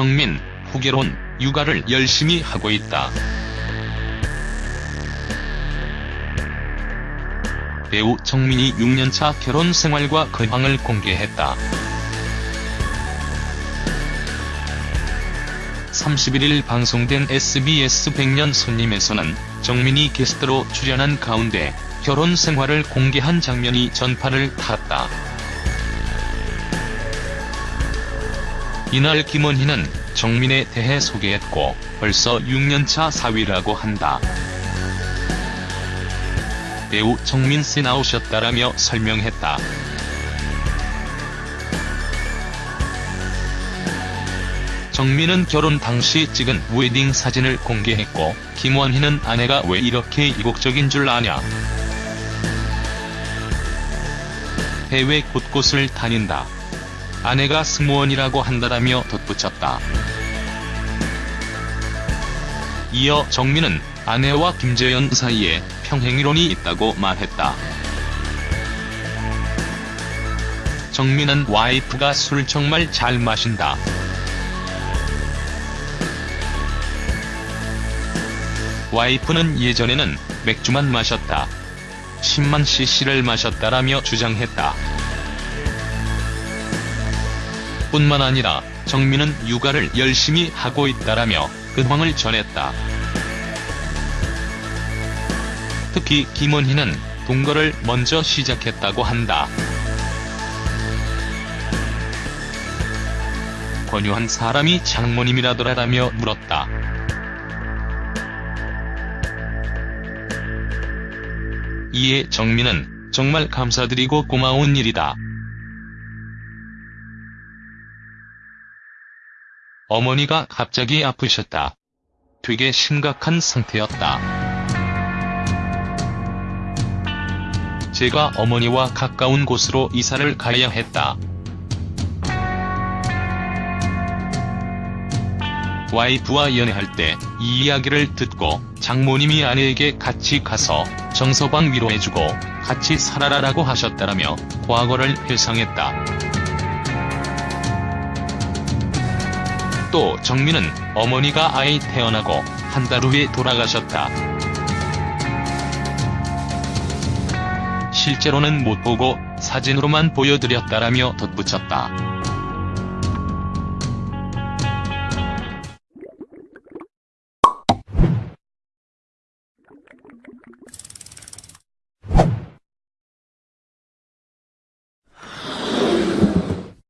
정민, 후계론, 육아를 열심히 하고 있다. 배우 정민이 6년차 결혼 생활과 근황을 공개했다. 31일 방송된 SBS 100년 손님에서는 정민이 게스트로 출연한 가운데 결혼 생활을 공개한 장면이 전파를 탔다. 이날 김원희는 정민에 대해 소개했고 벌써 6년차 사위라고 한다. 배우 정민씨 나오셨다라며 설명했다. 정민은 결혼 당시 찍은 웨딩 사진을 공개했고 김원희는 아내가 왜 이렇게 이국적인 줄 아냐. 해외 곳곳을 다닌다. 아내가 승무원이라고 한다라며 덧붙였다. 이어 정민은 아내와 김재현 사이에 평행이론이 있다고 말했다. 정민은 와이프가 술 정말 잘 마신다. 와이프는 예전에는 맥주만 마셨다. 10만 cc를 마셨다라며 주장했다. 뿐만 아니라 정민은 육아를 열심히 하고 있다라며 근황을 전했다. 특히 김원희는 동거를 먼저 시작했다고 한다. 권유한 사람이 장모님이라더라라며 물었다. 이에 정민은 정말 감사드리고 고마운 일이다. 어머니가 갑자기 아프셨다. 되게 심각한 상태였다. 제가 어머니와 가까운 곳으로 이사를 가야 했다. 와이프와 연애할 때 이 이야기를 듣고 장모님이 아내에게 같이 가서 정서방 위로해주고 같이 살아라라고 하셨다라며 과거를 회상했다. 또 정민은 어머니가 아이 태어나고 한 달 후에 돌아가셨다. 실제로는 못 보고 사진으로만 보여드렸다라며 덧붙였다.